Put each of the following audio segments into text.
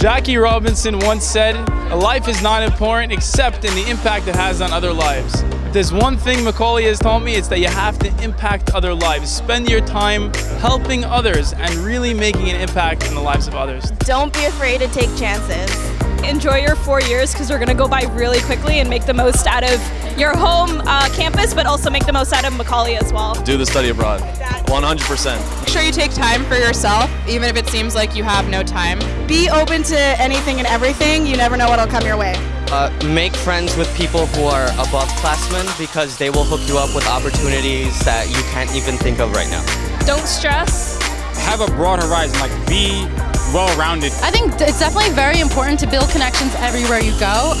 Jackie Robinson once said, a life is not important except in the impact it has on other lives. If there's one thing Macaulay has taught me, it's that you have to impact other lives. Spend your time helping others and really making an impact in the lives of others. Don't be afraid to take chances. Enjoy your four years because they're going to go by really quickly and make the most out of your home uh, campus, but also make the most out of Macaulay as well. Do the study abroad. 100%. Make sure you take time for yourself, even if it seems like you have no time. Be open to anything and everything. You never know what'll come your way. Uh, make friends with people who are above classmen because they will hook you up with opportunities that you can't even think of right now. Don't stress. Have a broad horizon, like be well-rounded. I think it's definitely very important to build connections everywhere you go.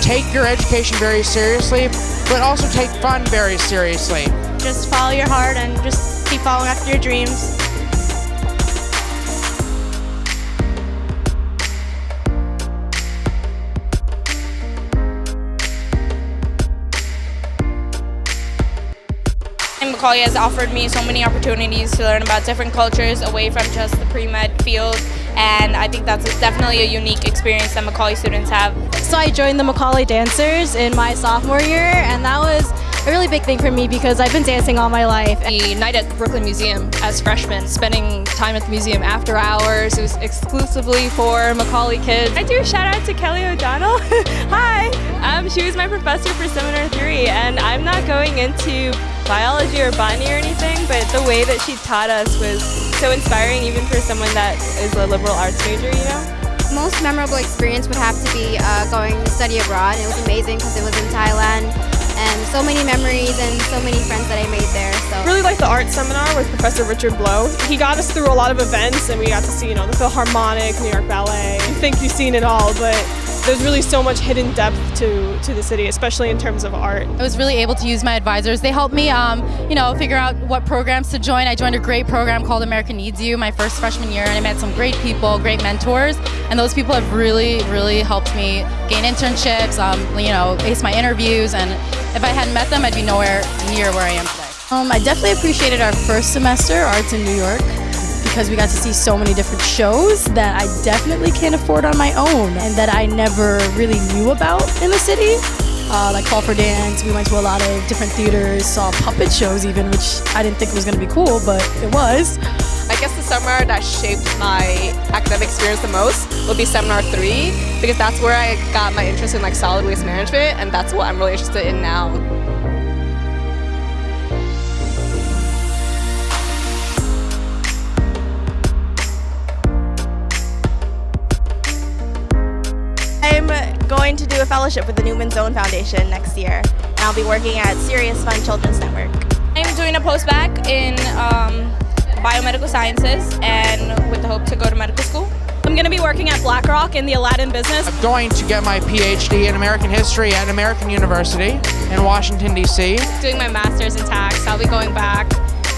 Take your education very seriously, but also take fun very seriously. Just follow your heart and just keep following after your dreams. Macaulay has offered me so many opportunities to learn about different cultures away from just the pre-med field and I think that's definitely a unique experience that Macaulay students have. So I joined the Macaulay Dancers in my sophomore year and that was a really big thing for me because I've been dancing all my life. The night at the Brooklyn Museum as freshmen, spending time at the museum after hours, it was exclusively for Macaulay kids. I do a shout out to Kelly O'Donnell. Hi! Um, she was my professor for Seminar 3 and I'm not going into biology or botany or anything, but the way that she taught us was so inspiring even for someone that is a liberal arts major, you know? Most memorable experience would have to be uh, going to study abroad. It was amazing because it was in Thailand and so many memories and so many friends that I made there. So really like the art seminar with Professor Richard Blow. He got us through a lot of events and we got to see, you know, the Philharmonic, New York Ballet. You think you've seen it all, but there's really so much hidden depth to, to the city, especially in terms of art. I was really able to use my advisors. They helped me, um, you know, figure out what programs to join. I joined a great program called America Needs You my first freshman year, and I met some great people, great mentors, and those people have really, really helped me gain internships, um, you know, ace my interviews, and if I hadn't met them, I'd be nowhere near where I am today. Um, I definitely appreciated our first semester, Arts in New York because we got to see so many different shows that I definitely can't afford on my own and that I never really knew about in the city. Uh, like Fall for Dance, we went to a lot of different theaters, saw puppet shows even, which I didn't think was going to be cool, but it was. I guess the seminar that shaped my academic experience the most will be Seminar 3 because that's where I got my interest in like solid waste management and that's what I'm really interested in now. Do a fellowship with the Newman's Own Foundation next year, and I'll be working at Serious Fun Children's Network. I'm doing a post-bac in um, biomedical sciences and with the hope to go to medical school. I'm going to be working at BlackRock in the Aladdin business. I'm going to get my PhD in American history at American University in Washington, D.C. Doing my master's in tax. I'll be going back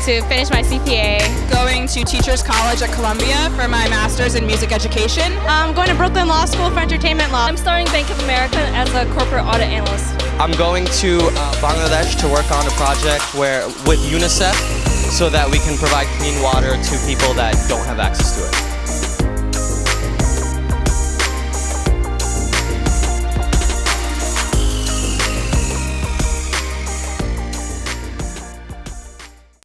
to finish my CPA. Going to Teachers College at Columbia for my master's in music education. I'm going to Brooklyn Law School for entertainment law. I'm starting Bank of America as a corporate audit analyst. I'm going to uh, Bangladesh to work on a project where with UNICEF so that we can provide clean water to people that don't have access to it.